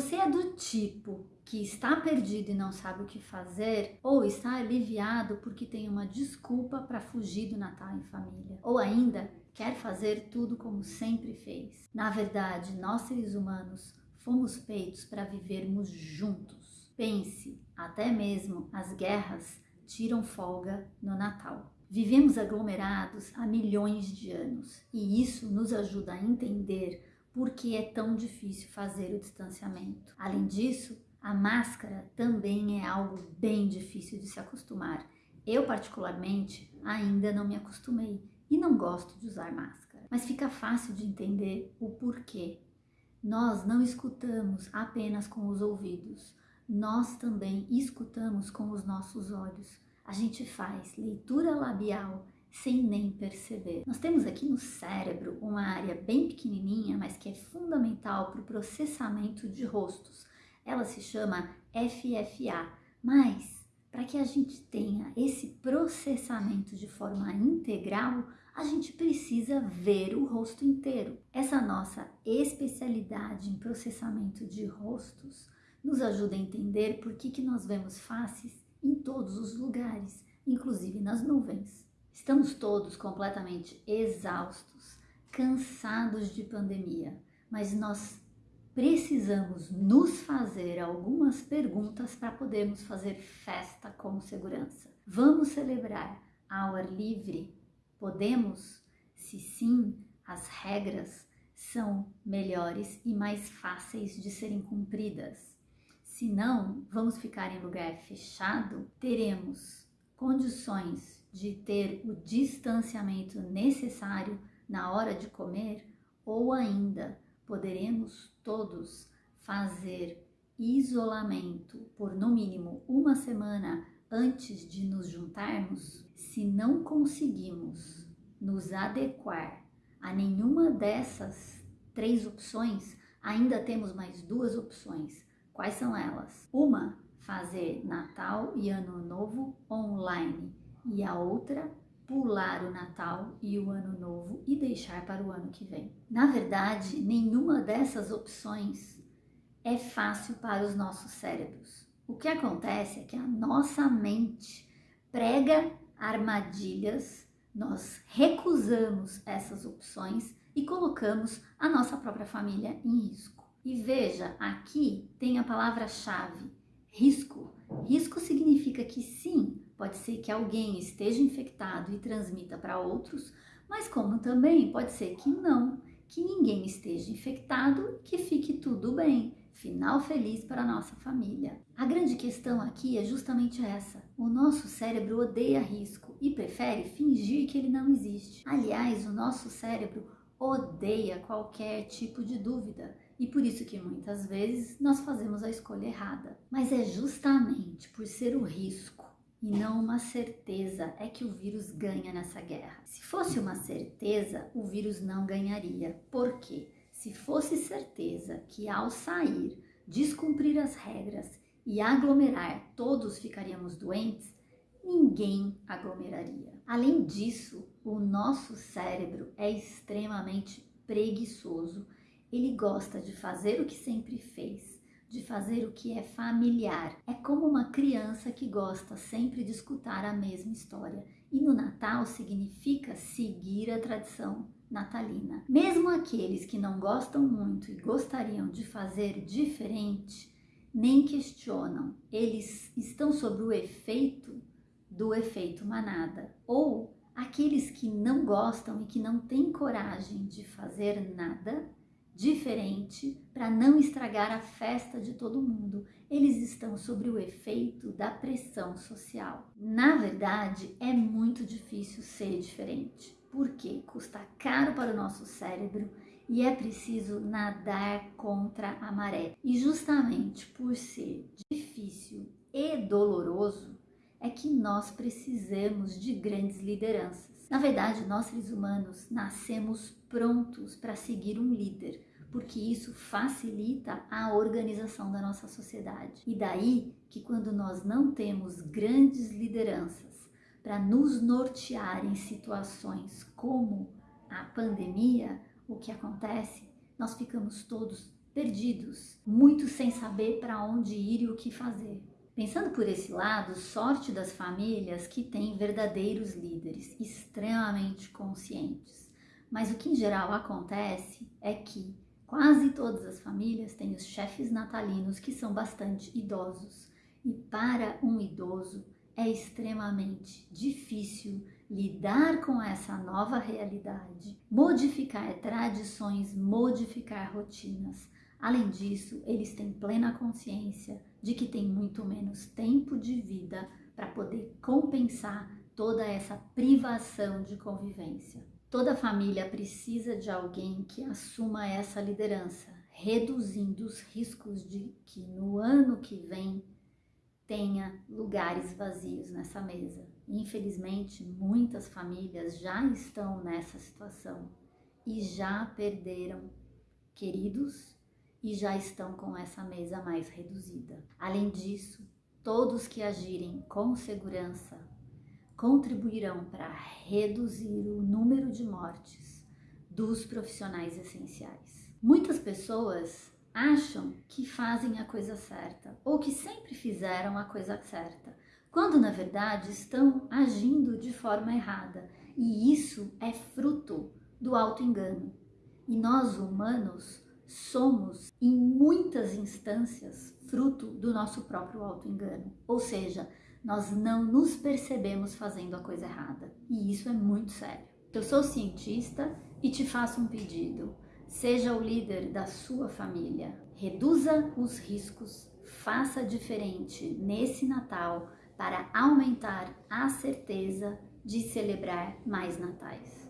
você é do tipo que está perdido e não sabe o que fazer, ou está aliviado porque tem uma desculpa para fugir do Natal em família, ou ainda quer fazer tudo como sempre fez. Na verdade, nós seres humanos fomos feitos para vivermos juntos. Pense, até mesmo as guerras tiram folga no Natal. Vivemos aglomerados há milhões de anos e isso nos ajuda a entender por que é tão difícil fazer o distanciamento. Além disso, a máscara também é algo bem difícil de se acostumar. Eu, particularmente, ainda não me acostumei e não gosto de usar máscara, mas fica fácil de entender o porquê. Nós não escutamos apenas com os ouvidos, nós também escutamos com os nossos olhos a gente faz leitura labial sem nem perceber. Nós temos aqui no cérebro uma área bem pequenininha, mas que é fundamental para o processamento de rostos. Ela se chama FFA, mas para que a gente tenha esse processamento de forma integral, a gente precisa ver o rosto inteiro. Essa nossa especialidade em processamento de rostos nos ajuda a entender por que, que nós vemos faces em todos os lugares, inclusive nas nuvens. Estamos todos completamente exaustos, cansados de pandemia, mas nós precisamos nos fazer algumas perguntas para podermos fazer festa com segurança. Vamos celebrar ao ar livre? Podemos? Se sim, as regras são melhores e mais fáceis de serem cumpridas. Se não, vamos ficar em lugar fechado, teremos condições de ter o distanciamento necessário na hora de comer ou ainda poderemos todos fazer isolamento por no mínimo uma semana antes de nos juntarmos, se não conseguimos nos adequar a nenhuma dessas três opções, ainda temos mais duas opções. Quais são elas? Uma, fazer Natal e Ano Novo online e a outra, pular o Natal e o Ano Novo e deixar para o ano que vem. Na verdade, nenhuma dessas opções é fácil para os nossos cérebros. O que acontece é que a nossa mente prega armadilhas, nós recusamos essas opções e colocamos a nossa própria família em risco. E veja, aqui tem a palavra-chave, risco. Risco significa que sim, pode ser que alguém esteja infectado e transmita para outros, mas como também pode ser que não, que ninguém esteja infectado, que fique tudo bem. Final feliz para a nossa família. A grande questão aqui é justamente essa. O nosso cérebro odeia risco e prefere fingir que ele não existe. Aliás, o nosso cérebro odeia qualquer tipo de dúvida e por isso que muitas vezes nós fazemos a escolha errada. Mas é justamente por ser o risco e não uma certeza é que o vírus ganha nessa guerra. Se fosse uma certeza, o vírus não ganharia. Por quê? Se fosse certeza que ao sair, descumprir as regras e aglomerar, todos ficaríamos doentes, ninguém aglomeraria. Além disso, o nosso cérebro é extremamente preguiçoso ele gosta de fazer o que sempre fez, de fazer o que é familiar. É como uma criança que gosta sempre de escutar a mesma história. E no Natal significa seguir a tradição natalina. Mesmo aqueles que não gostam muito e gostariam de fazer diferente, nem questionam. Eles estão sob o efeito do efeito manada. Ou aqueles que não gostam e que não têm coragem de fazer nada, diferente para não estragar a festa de todo mundo. Eles estão sobre o efeito da pressão social. Na verdade, é muito difícil ser diferente, porque custa caro para o nosso cérebro e é preciso nadar contra a maré. E justamente por ser difícil e doloroso, é que nós precisamos de grandes lideranças. Na verdade, nós seres humanos nascemos prontos para seguir um líder, porque isso facilita a organização da nossa sociedade. E daí que quando nós não temos grandes lideranças para nos nortear em situações como a pandemia, o que acontece? Nós ficamos todos perdidos, muito sem saber para onde ir e o que fazer. Pensando por esse lado, sorte das famílias que têm verdadeiros líderes extremamente conscientes. Mas o que em geral acontece é que quase todas as famílias têm os chefes natalinos que são bastante idosos. E para um idoso é extremamente difícil lidar com essa nova realidade, modificar tradições, modificar rotinas. Além disso, eles têm plena consciência de que têm muito menos tempo de vida para poder compensar toda essa privação de convivência. Toda família precisa de alguém que assuma essa liderança, reduzindo os riscos de que no ano que vem tenha lugares vazios nessa mesa. Infelizmente, muitas famílias já estão nessa situação e já perderam queridos e já estão com essa mesa mais reduzida. Além disso, todos que agirem com segurança contribuirão para reduzir o número de mortes dos profissionais essenciais. Muitas pessoas acham que fazem a coisa certa ou que sempre fizeram a coisa certa, quando na verdade estão agindo de forma errada. E isso é fruto do auto-engano. E nós humanos somos, em muitas instâncias, fruto do nosso próprio auto-engano. Ou seja, nós não nos percebemos fazendo a coisa errada. E isso é muito sério. Eu sou cientista e te faço um pedido. Seja o líder da sua família. Reduza os riscos, faça diferente nesse Natal para aumentar a certeza de celebrar mais natais.